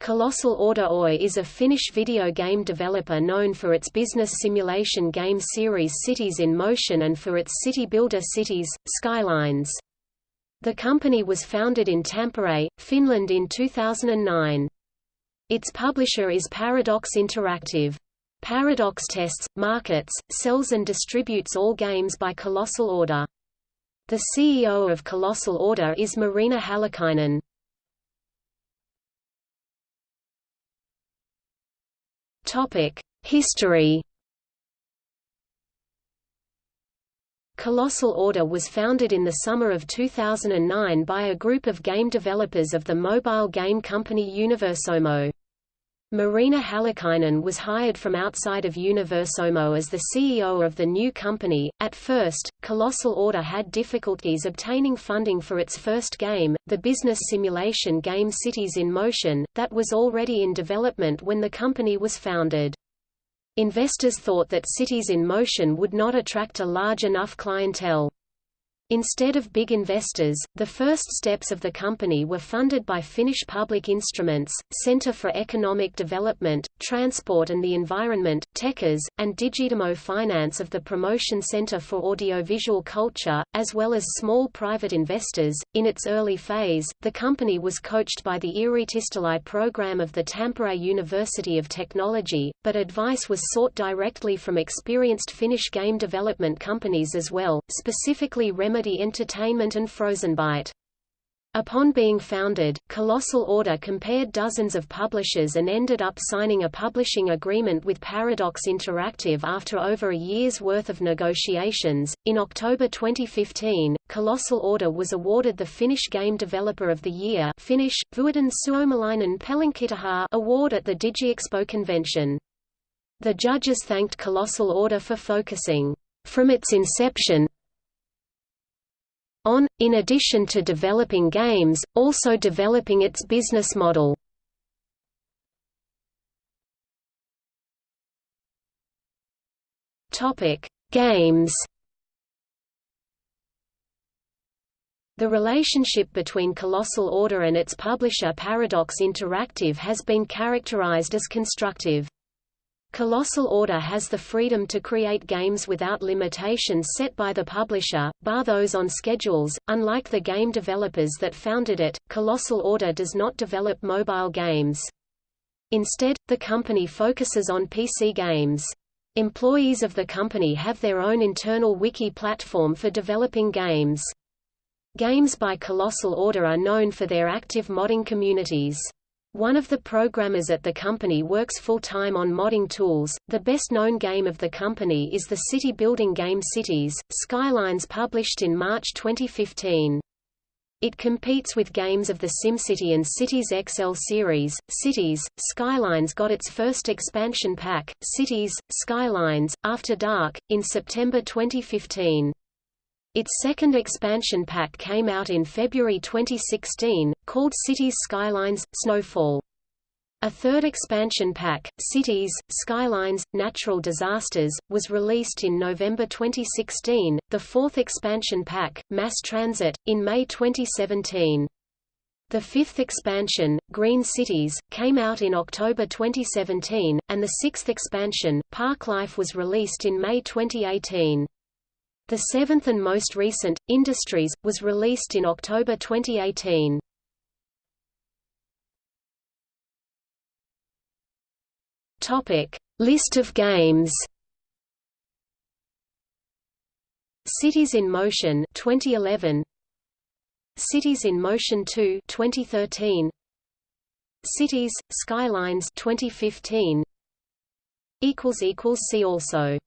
Colossal Order Oy is a Finnish video game developer known for its business simulation game series Cities in Motion and for its city builder Cities, Skylines. The company was founded in Tampere, Finland in 2009. Its publisher is Paradox Interactive. Paradox tests, markets, sells and distributes all games by Colossal Order. The CEO of Colossal Order is Marina Hallikainen. History. Colossal Order was founded in the summer of 2009 by a group of game developers of the mobile game company Universomo. Marina Hallikainen was hired from outside of Universomo as the CEO of the new company. At first, Colossal Order had difficulties obtaining funding for its first game, the business simulation game Cities in Motion, that was already in development when the company was founded. Investors thought that Cities in Motion would not attract a large enough clientele. Instead of big investors, the first steps of the company were funded by Finnish Public Instruments, Centre for Economic Development, Transport and the Environment, Tekes, and Digidemo Finance of the Promotion Centre for Audiovisual Culture, as well as small private investors. In its early phase, the company was coached by the Yritistölä program of the Tampere University of Technology, but advice was sought directly from experienced Finnish game development companies as well, specifically Remedy Remedy Entertainment and Frozenbyte. Upon being founded, Colossal Order compared dozens of publishers and ended up signing a publishing agreement with Paradox Interactive after over a year's worth of negotiations. In October 2015, Colossal Order was awarded the Finnish Game Developer of the Year Finnish, Vuoden Suomalainen award at the DigiExpo convention. The judges thanked Colossal Order for focusing, from its inception, on, in addition to developing games, also developing its business model. Games The relationship between Colossal Order and its publisher Paradox Interactive has been characterized as constructive. Colossal Order has the freedom to create games without limitations set by the publisher, bar those on schedules. Unlike the game developers that founded it, Colossal Order does not develop mobile games. Instead, the company focuses on PC games. Employees of the company have their own internal wiki platform for developing games. Games by Colossal Order are known for their active modding communities. One of the programmers at the company works full-time on modding tools. The best-known game of the company is the city-building game Cities, Skylines published in March 2015. It competes with games of the SimCity and Cities XL series. Cities, Skylines got its first expansion pack, Cities, Skylines, After Dark, in September 2015. Its second expansion pack came out in February 2016, called Cities Skylines – Snowfall. A third expansion pack, Cities, Skylines, Natural Disasters, was released in November 2016, the fourth expansion pack, Mass Transit, in May 2017. The fifth expansion, Green Cities, came out in October 2017, and the sixth expansion, Parklife was released in May 2018. The seventh and most recent, Industries, was released in October 2018. List of games. Cities in Motion 2011. Cities in Motion 2 2013. Cities Skylines 2015. equals equals see also